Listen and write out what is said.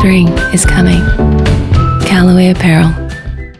Spring is coming. Callaway Apparel.